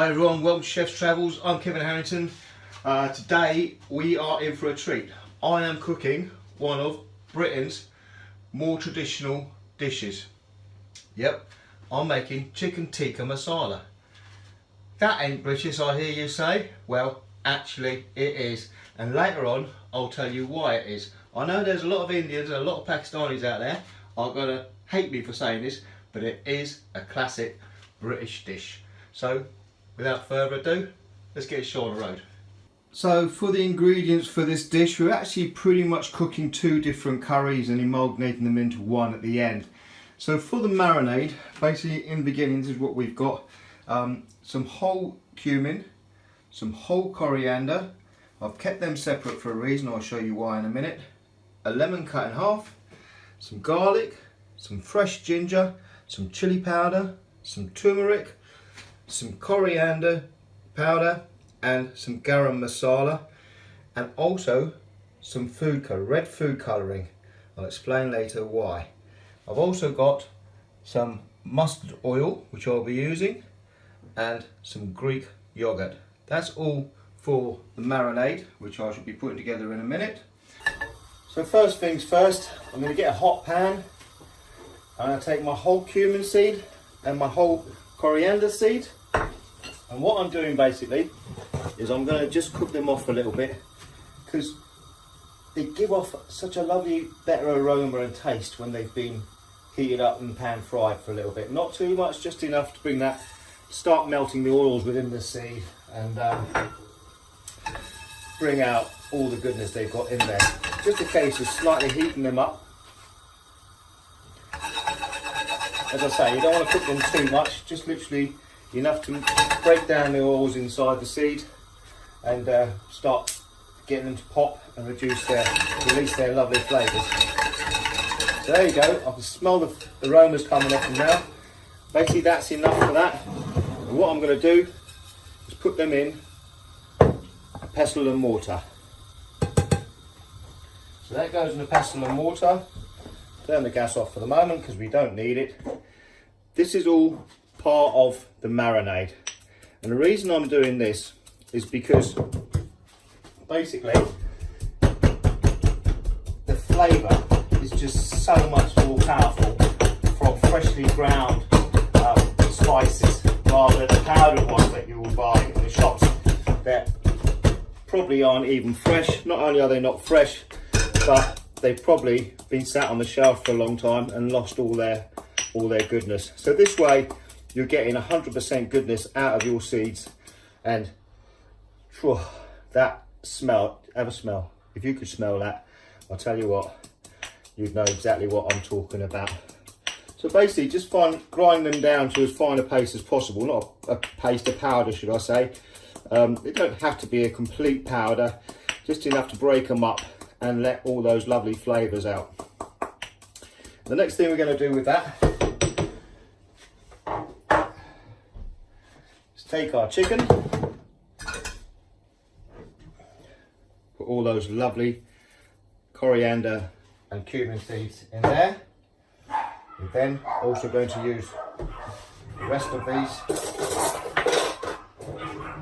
Hi everyone, welcome to Chef's Travels. I'm Kevin Harrington. Uh, today we are in for a treat. I am cooking one of Britain's more traditional dishes. Yep, I'm making chicken tikka masala. That ain't British, I hear you say. Well, actually it is. And later on, I'll tell you why it is. I know there's a lot of Indians and a lot of Pakistanis out there are to hate me for saying this, but it is a classic British dish. So without further ado, let's get show on the road. So for the ingredients for this dish, we're actually pretty much cooking two different curries and amalgamating them into one at the end. So for the marinade, basically in the beginning, this is what we've got. Um, some whole cumin, some whole coriander. I've kept them separate for a reason, I'll show you why in a minute. A lemon cut in half, some garlic, some fresh ginger, some chili powder, some turmeric, some coriander powder and some garam masala and also some food colour, red food colouring. I'll explain later why. I've also got some mustard oil which I'll be using and some Greek yogurt. That's all for the marinade which I should be putting together in a minute. So first things first, I'm going to get a hot pan. I'm to take my whole cumin seed and my whole coriander seed and what I'm doing basically is I'm going to just cook them off a little bit because they give off such a lovely better aroma and taste when they've been heated up and pan fried for a little bit. Not too much, just enough to bring that, start melting the oils within the seed and um, bring out all the goodness they've got in there. Just a case of slightly heating them up. As I say, you don't want to cook them too much, just literally enough to break down the oils inside the seed and uh, start getting them to pop and reduce their, release their lovely flavours. So there you go, I can smell the aromas coming off them now. Basically that's enough for that. And what I'm going to do is put them in a pestle and mortar. So that goes in a pestle and mortar. Turn the gas off for the moment because we don't need it. This is all part of the marinade. And the reason I'm doing this is because basically the flavour is just so much more powerful from freshly ground um, spices rather than the powdered ones that you will buy in the shops that probably aren't even fresh. Not only are they not fresh, but they've probably been sat on the shelf for a long time and lost all their all their goodness. So this way you're getting 100% goodness out of your seeds and that smell, ever smell, if you could smell that, I'll tell you what, you'd know exactly what I'm talking about. So basically just find, grind them down to as fine a paste as possible, not a, a paste, a powder should I say. Um, don't have to be a complete powder, just enough to break them up and let all those lovely flavours out. The next thing we're going to do with that take our chicken, put all those lovely coriander and cumin seeds in there. We're then also going to use the rest of these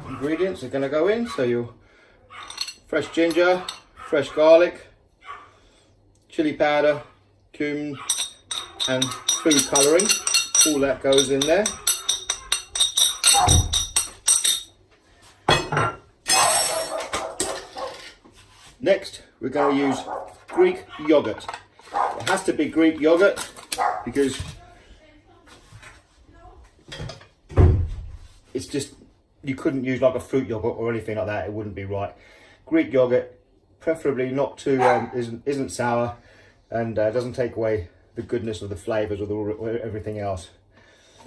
ingredients are going to go in. So your fresh ginger, fresh garlic, chili powder, cumin and food colouring. All that goes in there. Next, we're going to use Greek yogurt. It has to be Greek yogurt because it's just, you couldn't use like a fruit yogurt or anything like that. It wouldn't be right. Greek yogurt, preferably not too, um, isn't, isn't sour and uh, doesn't take away the goodness of the flavours or, the, or everything else.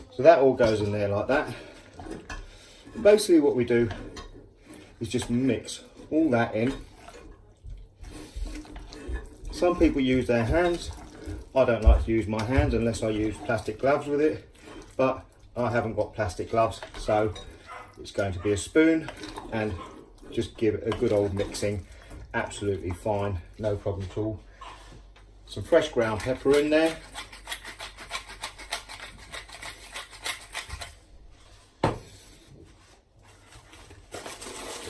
So that all goes in there like that. Basically what we do is just mix all that in some people use their hands. I don't like to use my hands unless I use plastic gloves with it, but I haven't got plastic gloves, so it's going to be a spoon and just give it a good old mixing. Absolutely fine, no problem at all. Some fresh ground pepper in there. a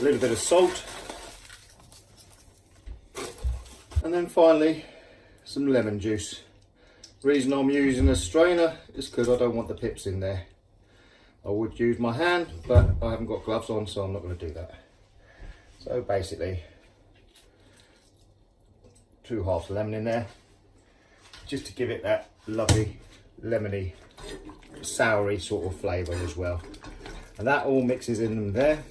little bit of salt. And then finally, some lemon juice. Reason I'm using a strainer is because I don't want the pips in there. I would use my hand, but I haven't got gloves on, so I'm not going to do that. So basically, two halves of lemon in there, just to give it that lovely lemony, soury sort of flavour as well. And that all mixes in there.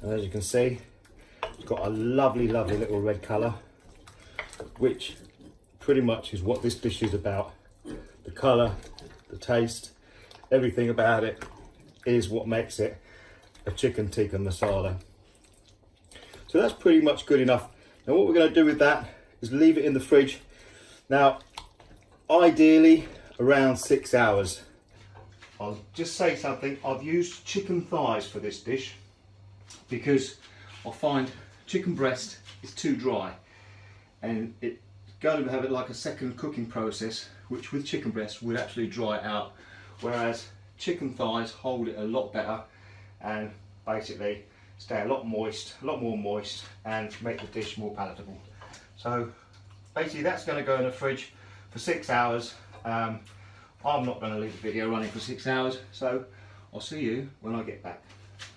And as you can see, got a lovely, lovely little red colour, which pretty much is what this dish is about. The colour, the taste, everything about it is what makes it a chicken tikka masala. So that's pretty much good enough. Now what we're going to do with that is leave it in the fridge. Now, ideally around six hours. I'll just say something. I've used chicken thighs for this dish because I find chicken breast is too dry and it going to have it like a second cooking process which with chicken breast would actually dry it out whereas chicken thighs hold it a lot better and basically stay a lot moist, a lot more moist and make the dish more palatable. So basically that's going to go in the fridge for six hours. Um, I'm not going to leave the video running for six hours so I'll see you when I get back.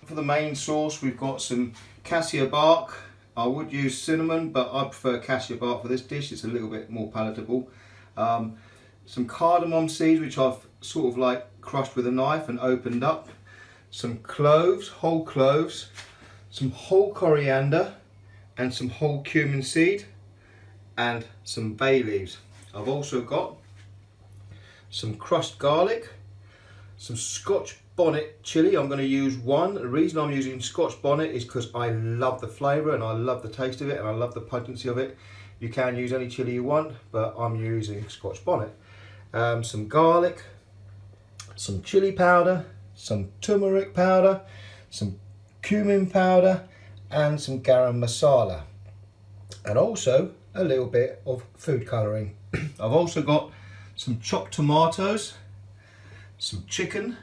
For the main sauce we've got some cassia bark. I would use cinnamon but I prefer cassia bark for this dish, it's a little bit more palatable. Um, some cardamom seeds which I've sort of like crushed with a knife and opened up. Some cloves, whole cloves, some whole coriander and some whole cumin seed and some bay leaves. I've also got some crushed garlic, some scotch bonnet chili. I'm going to use one. The reason I'm using scotch bonnet is because I love the flavour and I love the taste of it and I love the potency of it. You can use any chili you want, but I'm using scotch bonnet. Um, some garlic, some chili powder, some turmeric powder, some cumin powder and some garam masala and also a little bit of food colouring. I've also got some chopped tomatoes, some chicken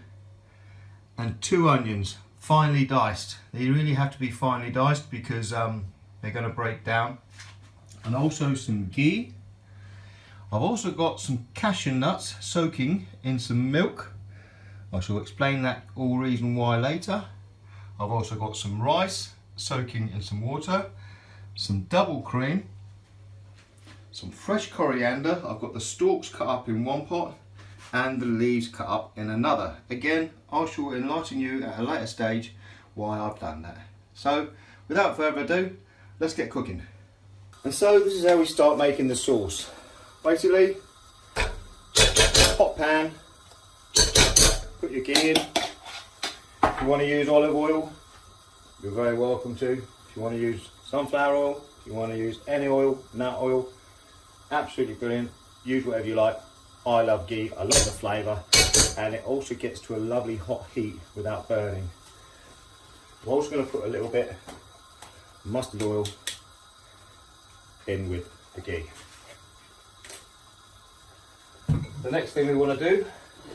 and two onions finely diced. They really have to be finely diced because um, they're going to break down and also some ghee. I've also got some cashew nuts soaking in some milk I shall explain that all reason why later. I've also got some rice soaking in some water, some double cream, some fresh coriander. I've got the stalks cut up in one pot and the leaves cut up in another. Again, I shall enlighten you at a later stage why I've done that. So, without further ado, let's get cooking. And so this is how we start making the sauce. Basically, hot pan, put your ghee in. If you want to use olive oil, you're very welcome to. If you want to use sunflower oil, if you want to use any oil, nut oil, absolutely brilliant. Use whatever you like. I love ghee, I love the flavour, and it also gets to a lovely hot heat without burning. I'm also going to put a little bit mustard oil in with the ghee. The next thing we want to do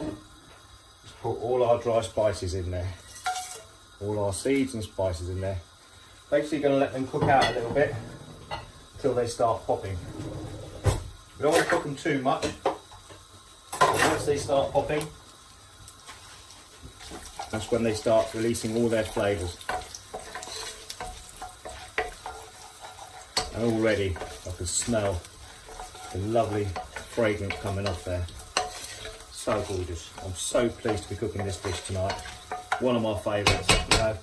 is put all our dry spices in there. All our seeds and spices in there. Basically going to let them cook out a little bit until they start popping. We don't want to cook them too much. Once they start popping, that's when they start releasing all their flavours. And already I can smell the lovely fragrance coming off there so gorgeous. I'm so pleased to be cooking this dish tonight. One of my favourites. You know,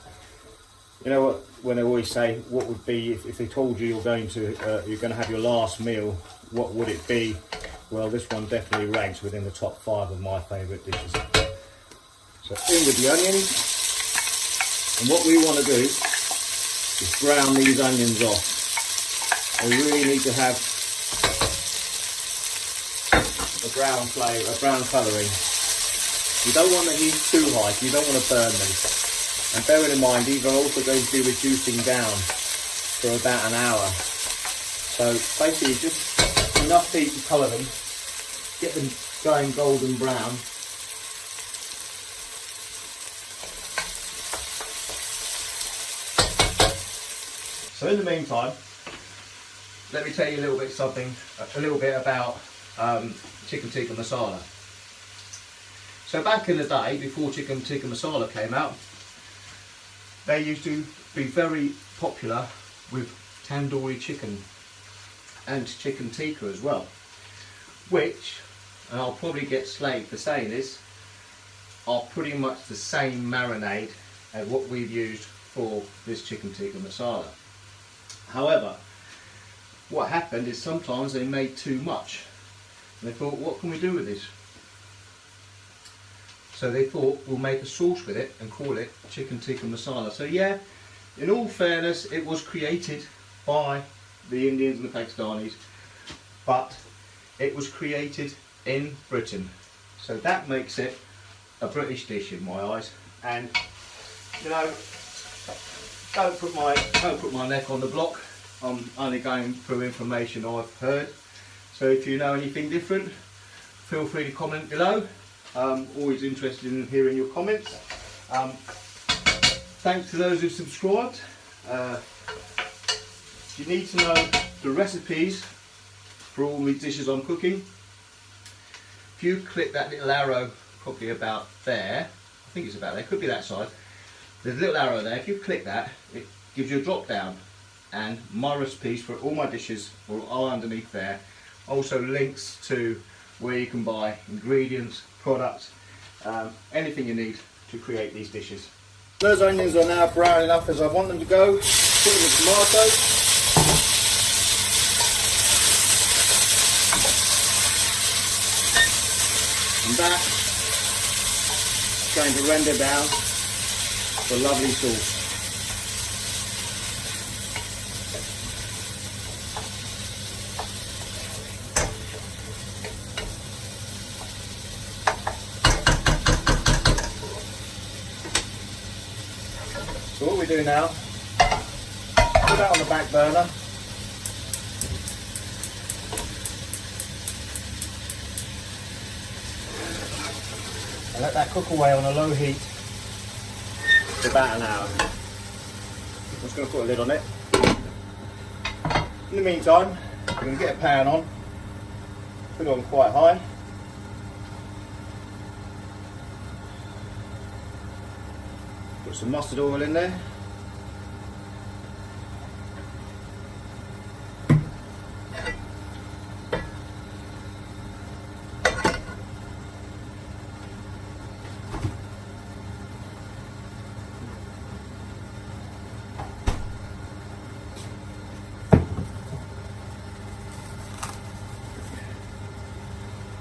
you know what? When they always say, what would be if, if they told you you're going to uh, you're going to have your last meal? What would it be? Well, this one definitely ranks within the top five of my favourite dishes. So in with the onions, and what we want to do is brown these onions off. They really need to have a brown flavour, a brown colouring. You don't want the heat too high, you don't want to burn them. And bearing in mind, these are also going to be reducing down for about an hour. So basically just enough heat to colour them, get them going golden brown. So in the meantime, let me tell you a little bit something, a little bit about um, chicken tikka masala. So back in the day, before chicken tikka masala came out, they used to be very popular with tandoori chicken and chicken tikka as well. Which, and I'll probably get slayed for saying this, are pretty much the same marinade as what we've used for this chicken tikka masala. However, what happened is sometimes they made too much. And they thought, what can we do with this? So they thought, we'll make a sauce with it and call it chicken tikka masala. So yeah, in all fairness, it was created by the Indians and the Pakistanis, but it was created in Britain. So that makes it a British dish in my eyes. And you know, don't put my don't put my neck on the block. I'm only going through information I've heard. So if you know anything different, feel free to comment below. Um, always interested in hearing your comments. Um, thanks to those who've subscribed. Uh, you need to know the recipes for all the dishes I'm cooking. If you click that little arrow, probably about there, I think it's about there, could be that side. There's a little arrow there, if you click that, it gives you a drop down and my recipes for all my dishes are underneath there. Also links to where you can buy ingredients, products, um, anything you need to create these dishes. Those onions are now brown enough as I want them to go. Put in the tomatoes. Is going to render down the lovely sauce. So what we do now, put that on the back burner and let that cook away on a low heat for about an hour. I'm just going to put a lid on it. In the meantime, I'm going to get a pan on, put it on quite high. Put some mustard oil in there.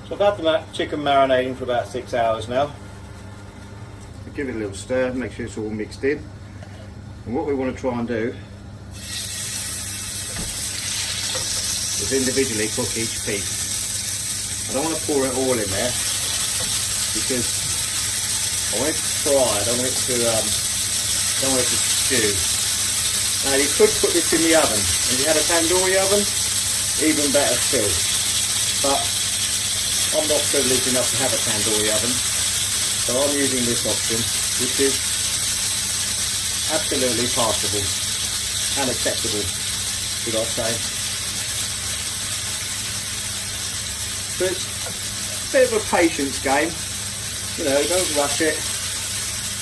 So I've had the chicken marinating for about six hours now. Give it a little stir, make sure it's all mixed in. And what we want to try and do is individually cook each piece. I don't want to pour it all in there because I want it to fry, I don't want it to, um, don't want it to stew. Now you could put this in the oven. If you had a tandoori oven, even better still. But I'm not privileged enough to have a tandoori oven, so I'm using this option, which is absolutely passable and acceptable, should I say. So it's a bit of a patience game, you know, don't rush it.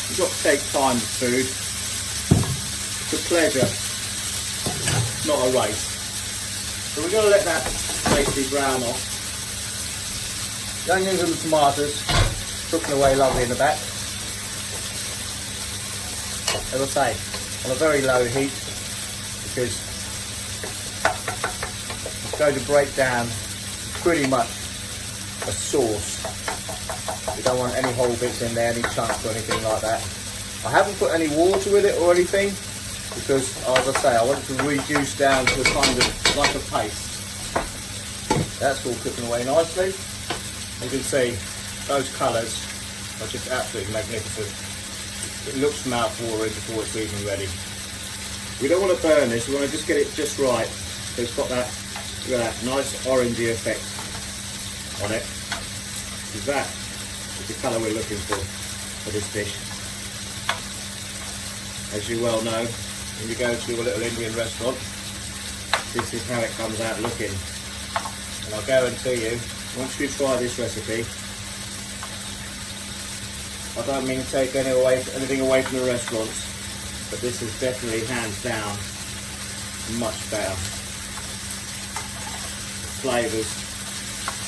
You've got to take time with food. It's a pleasure, not a race. So we're going to let that basically brown off. The onions and the tomatoes cooking away lovely in the back. As I say, on a very low heat because it's going to break down pretty much a sauce. We don't want any whole bits in there, any chunks or anything like that. I haven't put any water with it or anything because, as I say, I want it to reduce down to a kind of like a paste. That's all cooking away nicely. You can see those colours are just absolutely magnificent. It looks mouth-watering before it's even ready. We don't want to burn this, we want to just get it just right. So it's got that, that, nice orangey effect on it. Because that is the colour we're looking for for this dish. As you well know, when you go to a little Indian restaurant, this is how it comes out looking. And I'll guarantee you, once you try this recipe, I don't mean to take any away, anything away from the restaurants, but this is definitely hands down much better. Flavours,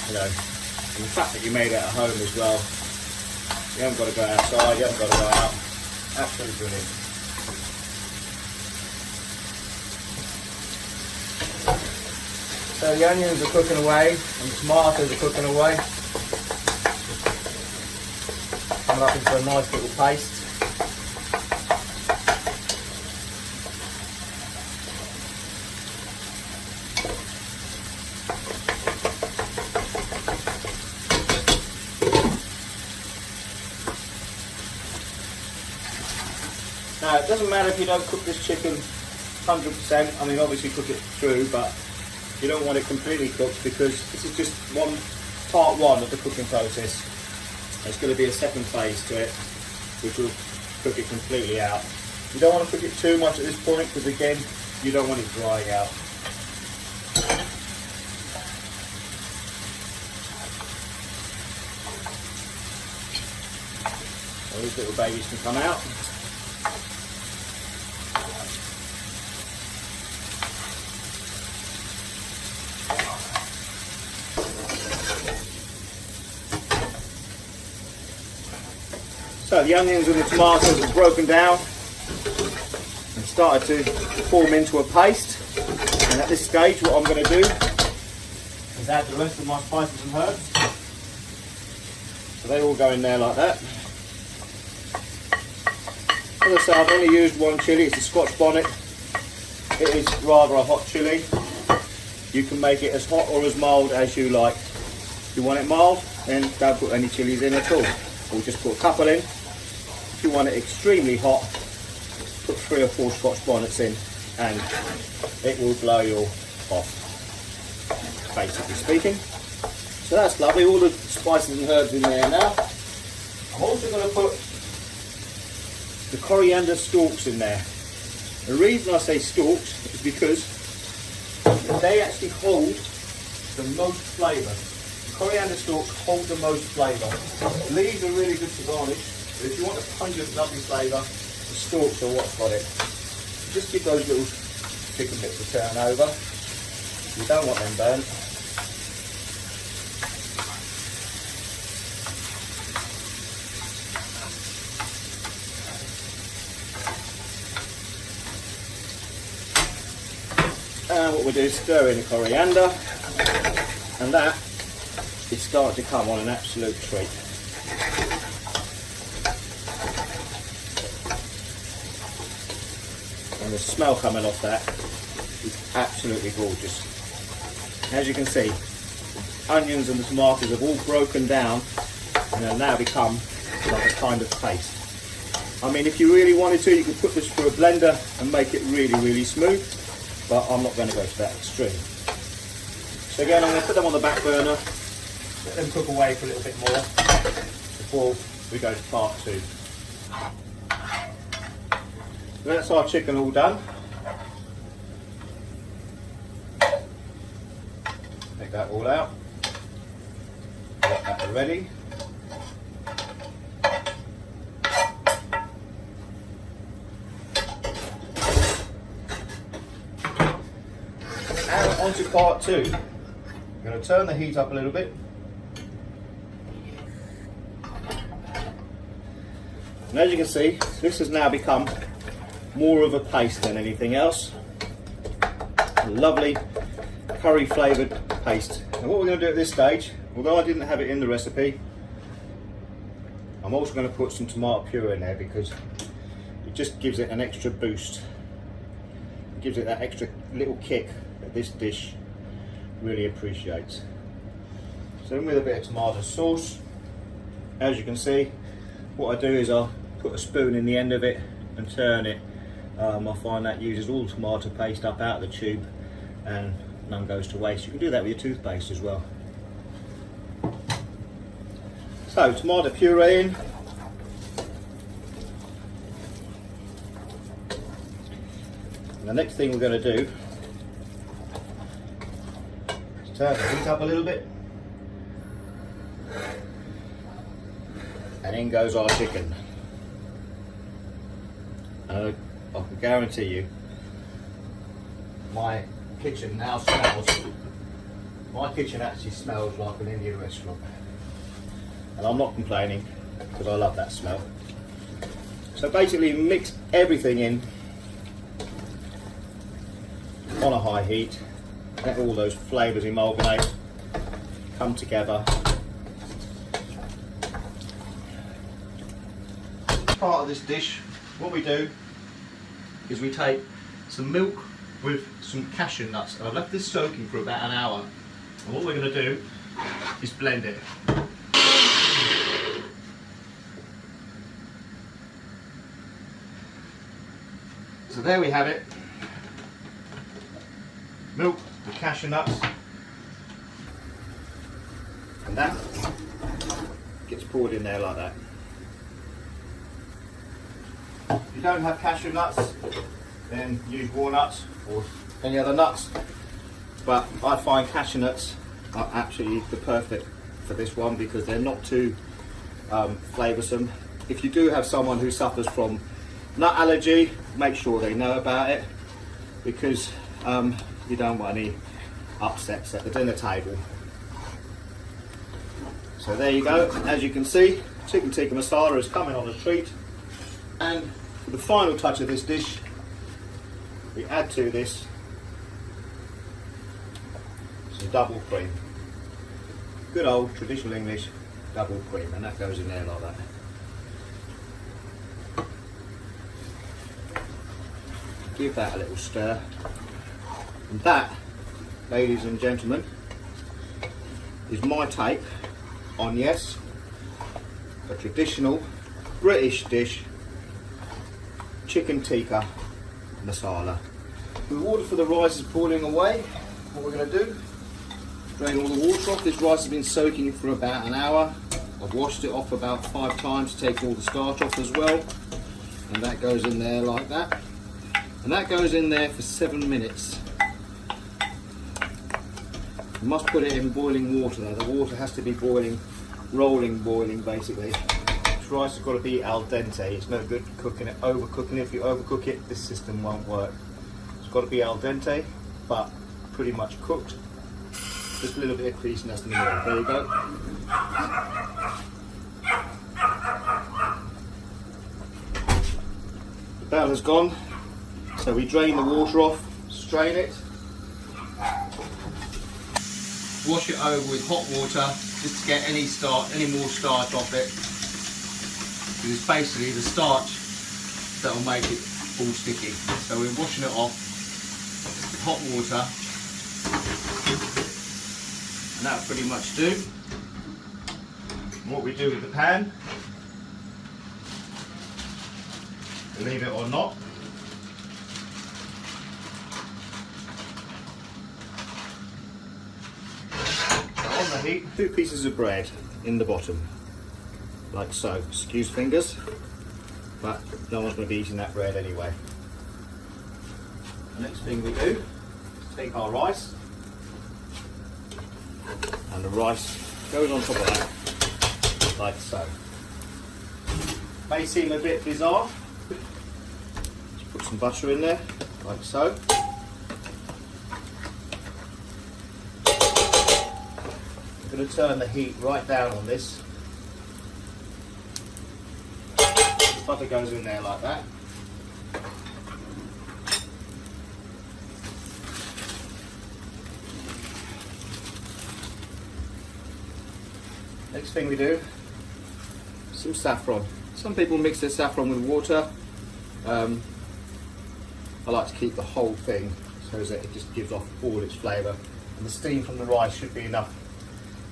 you know, and the fact that you made it at home as well. You haven't got to go outside, you haven't got to go out. Absolutely brilliant. So the onions are cooking away and the tomatoes are cooking away. Coming up into a nice little paste. Now it doesn't matter if you don't cook this chicken 100%, I mean obviously cook it through but you don't want it completely cooked because this is just one part one of the cooking process. There's going to be a second phase to it which will cook it completely out. You don't want to cook it too much at this point because again you don't want it drying out. these little babies can come out. So the onions and the tomatoes have broken down and started to form into a paste. And at this stage what I'm going to do is add the rest of my spices and herbs. So they all go in there like that. As I say, I've only used one chilli, it's a Scotch bonnet. It is rather a hot chilli. You can make it as hot or as mild as you like. If you want it mild, then don't put any chilies in at all. We'll just put a couple in if you want it extremely hot, put three or four Scotch bonnets in and it will blow you off, basically speaking. So that's lovely, all the spices and herbs in there now. I'm also going to put the coriander stalks in there. The reason I say stalks is because they actually hold the most flavour. Coriander stalks hold the most flavour. Leaves are really good to garnish but if you want a pungent, lovely flavour, the stalks are what's got it. Just give those little chicken bits a turn over. You don't want them burnt. And what we do is stir in the coriander, and that is starting to come on an absolute treat. And the smell coming off that is absolutely gorgeous. As you can see, onions and the tomatoes have all broken down and have now become like a kind of paste. I mean, if you really wanted to, you could put this through a blender and make it really, really smooth, but I'm not going to go to that extreme. So again, I'm going to put them on the back burner, let them cook away for a little bit more before we go to part two. That's our chicken all done. Take that all out. Got that ready. And on to part two. I'm going to turn the heat up a little bit. And as you can see, this has now become more of a paste than anything else. A lovely curry flavoured paste. And what we're going to do at this stage, although I didn't have it in the recipe, I'm also going to put some tomato puree in there because it just gives it an extra boost. It gives it that extra little kick that this dish really appreciates. So with a bit of tomato sauce, as you can see, what I do is I'll put a spoon in the end of it and turn it um, I find that uses all the tomato paste up out of the tube and none goes to waste. You can do that with your toothpaste as well. So tomato puree in. The next thing we're going to do is turn the heat up a little bit. And in goes our chicken. And I can guarantee you, my kitchen now smells, my kitchen actually smells like an Indian restaurant. And I'm not complaining, because I love that smell. So basically mix everything in on a high heat, let all those flavours amalgamate, come together. Part of this dish, what we do is we take some milk with some cashew nuts. And I've left this soaking for about an hour. And what we're going to do is blend it. So there we have it. Milk, the cashew nuts. And that gets poured in there like that. If you don't have cashew nuts, then use walnuts or any other nuts. But I find cashew nuts are absolutely the perfect for this one because they're not too um, flavoursome. If you do have someone who suffers from nut allergy, make sure they know about it because um, you don't want any upsets at the dinner table. So there you go, as you can see, chicken tikka masala is coming on a treat. And for the final touch of this dish, we add to this some double cream. Good old traditional English double cream, and that goes in there like that. give that a little stir. And that, ladies and gentlemen, is my take on, yes, a traditional British dish, chicken tikka masala. The water for the rice is boiling away. What we're going to do, drain all the water off. This rice has been soaking for about an hour. I've washed it off about five times to take all the starch off as well. And that goes in there like that and that goes in there for seven minutes. You must put it in boiling water the water has to be boiling, rolling boiling basically. Rice has got to be al dente, it's no good cooking it, overcooking it. If you overcook it, this system won't work. It's got to be al dente, but pretty much cooked. Just a little bit of creasiness in the middle, there you go. The has gone, so we drain the water off, strain it, wash it over with hot water just to get any starch, any more starch off it. It's basically the starch that will make it all sticky. So we're washing it off with hot water. And that'll pretty much do. What we do with the pan, believe it or not, on the heat two pieces of bread in the bottom, like so. Excuse fingers, but no one's going to be eating that bread anyway. The next thing we do take our rice, and the rice goes on top of that, like so. May seem a bit bizarre. Just put some butter in there, like so. I'm going to turn the heat right down on this. The butter goes in there like that. Next thing we do, some saffron. Some people mix their saffron with water. Um, I like to keep the whole thing so that it just gives off all its flavour. And the steam from the rice should be enough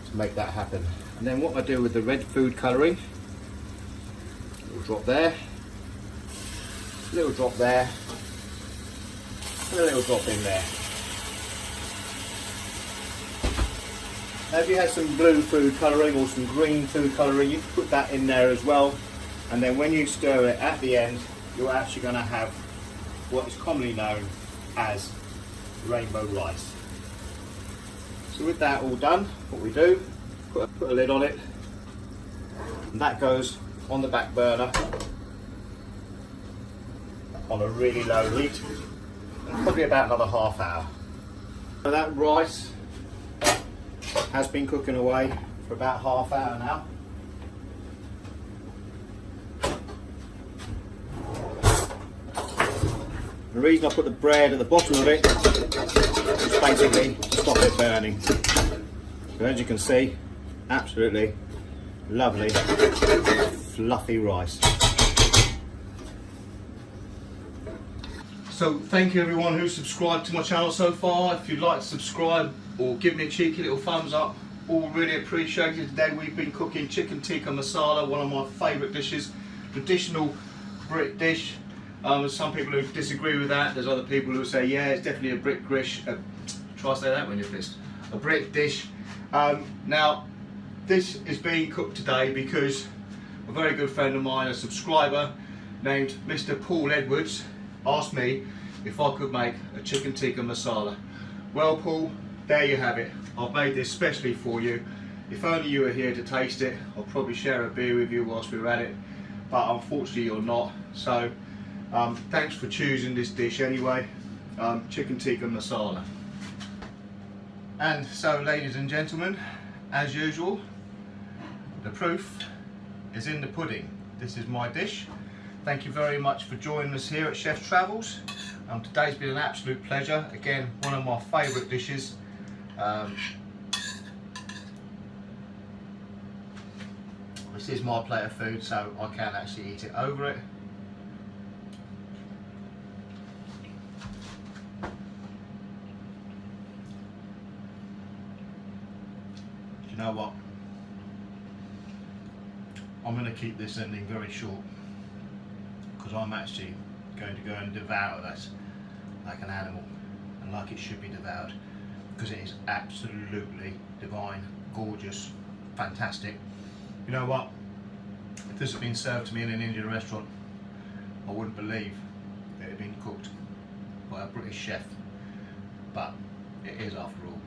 to make that happen. And then what I do with the red food colouring, drop there, a little drop there, and a little drop in there. Now if you had some blue food colouring or some green food colouring, you can put that in there as well. And then when you stir it at the end, you're actually going to have what is commonly known as rainbow rice. So with that all done, what we do, put a, put a lid on it, and that goes on the back burner on a really low heat, probably about another half hour. So that rice has been cooking away for about half hour now. The reason I put the bread at the bottom of it is basically to stop it burning. But as you can see, absolutely lovely fluffy rice. So thank you everyone who subscribed to my channel so far. If you'd like to subscribe or give me a cheeky little thumbs up, all really appreciated. Today we've been cooking chicken tikka masala, one of my favourite dishes, traditional Brit dish. Um, some people who disagree with that. There's other people who say, yeah, it's definitely a Brit dish. Uh, try to say that when you're pissed. A Brit dish. Um, now, this is being cooked today because a very good friend of mine, a subscriber named Mr. Paul Edwards, asked me if I could make a chicken tikka masala. Well, Paul, there you have it. I've made this specially for you. If only you were here to taste it, I'll probably share a beer with you whilst we're at it. But unfortunately you're not. So um, thanks for choosing this dish anyway. Um, chicken tikka masala. And so ladies and gentlemen, as usual, the proof is in the pudding. This is my dish. Thank you very much for joining us here at Chef Travels. Um, today's been an absolute pleasure. Again, one of my favourite dishes. Um, this is my plate of food, so I can actually eat it over it. you know what? I'm going to keep this ending very short because I'm actually going to go and devour this like an animal and like it should be devoured because it is absolutely divine, gorgeous, fantastic. You know what? If this had been served to me in an Indian restaurant, I wouldn't believe it had been cooked by a British chef. But it is after all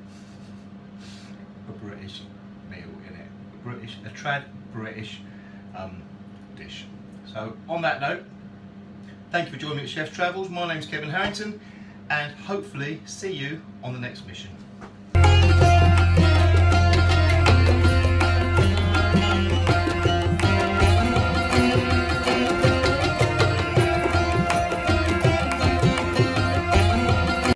a British meal in it. A British, a trad British um, dish. So on that note, thank you for joining me at Chef's Travels. My name's Kevin Harrington and hopefully see you on the next mission.